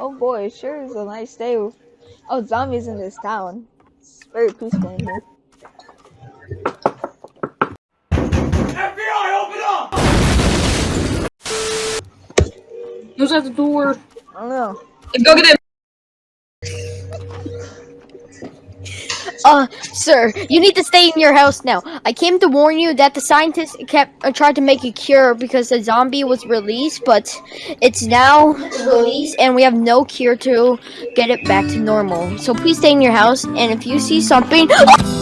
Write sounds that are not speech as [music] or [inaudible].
Oh boy, sure is a nice day. Oh, zombies in this town. It's very peaceful in here. FBI, open up! Who's at the door? I don't know. Go get him. Uh, sir, you need to stay in your house now. I came to warn you that the scientists kept uh, tried to make a cure because the zombie was released, but it's now released and we have no cure to get it back to normal. So please stay in your house, and if you see something, [gasps]